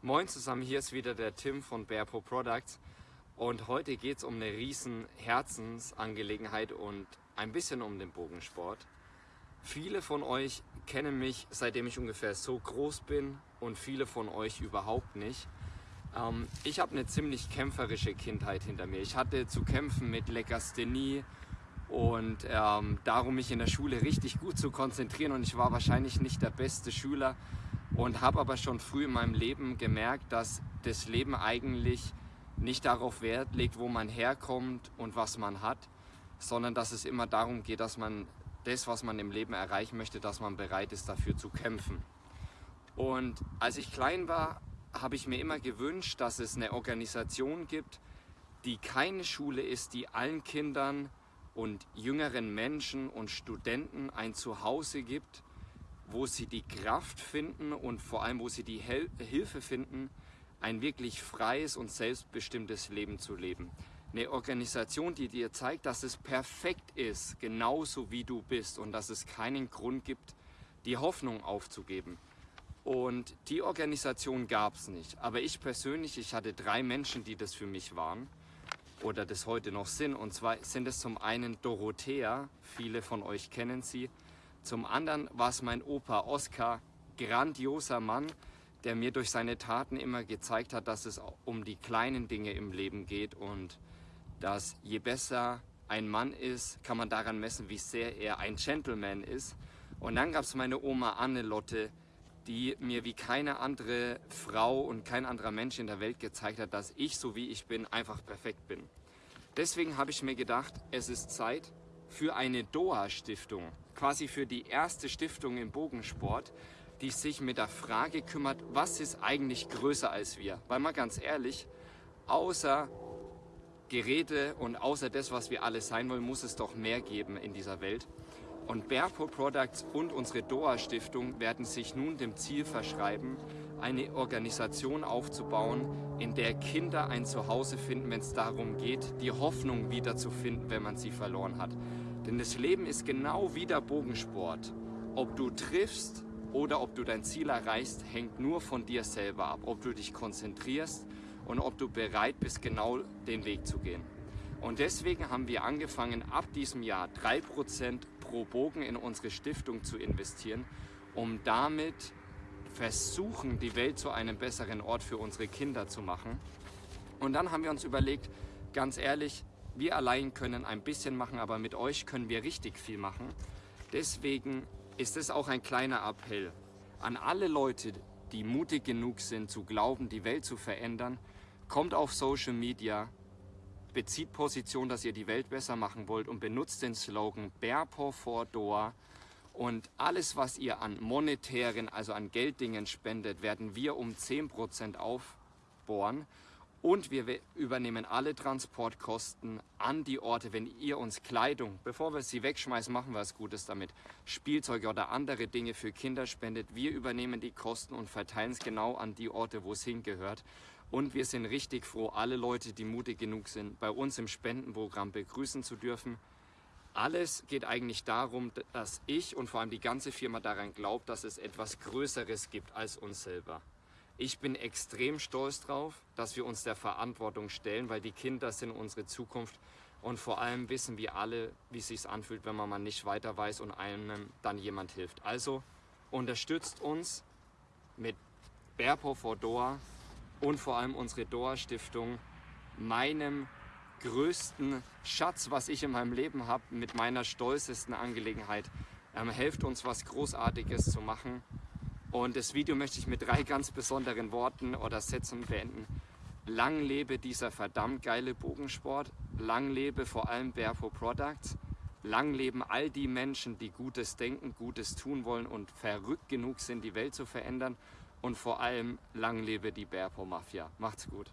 Moin zusammen, hier ist wieder der Tim von Bearpo Products und heute geht es um eine riesen Herzensangelegenheit und ein bisschen um den Bogensport. Viele von euch kennen mich, seitdem ich ungefähr so groß bin und viele von euch überhaupt nicht. Ähm, ich habe eine ziemlich kämpferische Kindheit hinter mir. Ich hatte zu kämpfen mit Legasthenie und ähm, darum mich in der Schule richtig gut zu konzentrieren und ich war wahrscheinlich nicht der beste Schüler, und habe aber schon früh in meinem Leben gemerkt, dass das Leben eigentlich nicht darauf Wert legt, wo man herkommt und was man hat, sondern dass es immer darum geht, dass man das, was man im Leben erreichen möchte, dass man bereit ist, dafür zu kämpfen. Und als ich klein war, habe ich mir immer gewünscht, dass es eine Organisation gibt, die keine Schule ist, die allen Kindern und jüngeren Menschen und Studenten ein Zuhause gibt, wo sie die Kraft finden und vor allem, wo sie die Hel Hilfe finden, ein wirklich freies und selbstbestimmtes Leben zu leben. Eine Organisation, die dir zeigt, dass es perfekt ist, genauso wie du bist und dass es keinen Grund gibt, die Hoffnung aufzugeben. Und die Organisation gab es nicht. Aber ich persönlich, ich hatte drei Menschen, die das für mich waren oder das heute noch sind. Und zwar sind es zum einen Dorothea, viele von euch kennen sie, zum anderen war es mein Opa Oskar, grandioser Mann, der mir durch seine Taten immer gezeigt hat, dass es um die kleinen Dinge im Leben geht und dass je besser ein Mann ist, kann man daran messen, wie sehr er ein Gentleman ist. Und dann gab es meine Oma Annelotte, die mir wie keine andere Frau und kein anderer Mensch in der Welt gezeigt hat, dass ich, so wie ich bin, einfach perfekt bin. Deswegen habe ich mir gedacht, es ist Zeit für eine DOA-Stiftung quasi für die erste Stiftung im Bogensport, die sich mit der Frage kümmert, was ist eigentlich größer als wir? Weil mal ganz ehrlich, außer Geräte und außer das, was wir alle sein wollen, muss es doch mehr geben in dieser Welt. Und Bearpo Products und unsere DOA Stiftung werden sich nun dem Ziel verschreiben, eine Organisation aufzubauen, in der Kinder ein Zuhause finden, wenn es darum geht, die Hoffnung wiederzufinden, wenn man sie verloren hat. Denn das Leben ist genau wie der Bogensport. Ob du triffst oder ob du dein Ziel erreichst, hängt nur von dir selber ab. Ob du dich konzentrierst und ob du bereit bist, genau den Weg zu gehen. Und deswegen haben wir angefangen, ab diesem Jahr 3% pro Bogen in unsere Stiftung zu investieren, um damit versuchen, die Welt zu einem besseren Ort für unsere Kinder zu machen. Und dann haben wir uns überlegt, ganz ehrlich, wir allein können ein bisschen machen, aber mit euch können wir richtig viel machen. Deswegen ist es auch ein kleiner Appell an alle Leute, die mutig genug sind zu glauben, die Welt zu verändern. Kommt auf Social Media, bezieht Position, dass ihr die Welt besser machen wollt und benutzt den Slogan Bearpaw for Door. Und alles, was ihr an monetären, also an Gelddingen spendet, werden wir um 10% aufbohren. Und wir übernehmen alle Transportkosten an die Orte, wenn ihr uns Kleidung, bevor wir sie wegschmeißen, machen wir was Gutes damit, Spielzeuge oder andere Dinge für Kinder spendet. Wir übernehmen die Kosten und verteilen es genau an die Orte, wo es hingehört. Und wir sind richtig froh, alle Leute, die mutig genug sind, bei uns im Spendenprogramm begrüßen zu dürfen. Alles geht eigentlich darum, dass ich und vor allem die ganze Firma daran glaubt, dass es etwas Größeres gibt als uns selber. Ich bin extrem stolz drauf, dass wir uns der Verantwortung stellen, weil die Kinder sind unsere Zukunft und vor allem wissen wir alle, wie es sich anfühlt, wenn man mal nicht weiter weiß und einem dann jemand hilft. Also unterstützt uns mit Berpo for Doha und vor allem unsere Doha Stiftung, meinem größten Schatz, was ich in meinem Leben habe, mit meiner stolzesten Angelegenheit. Ähm, helft uns was Großartiges zu machen und das Video möchte ich mit drei ganz besonderen Worten oder Sätzen beenden. Lang lebe dieser verdammt geile Bogensport. Lang lebe vor allem Barefoot Products. Lang leben all die Menschen, die Gutes denken, Gutes tun wollen und verrückt genug sind, die Welt zu verändern. Und vor allem lang lebe die Barefoot Mafia. Macht's gut.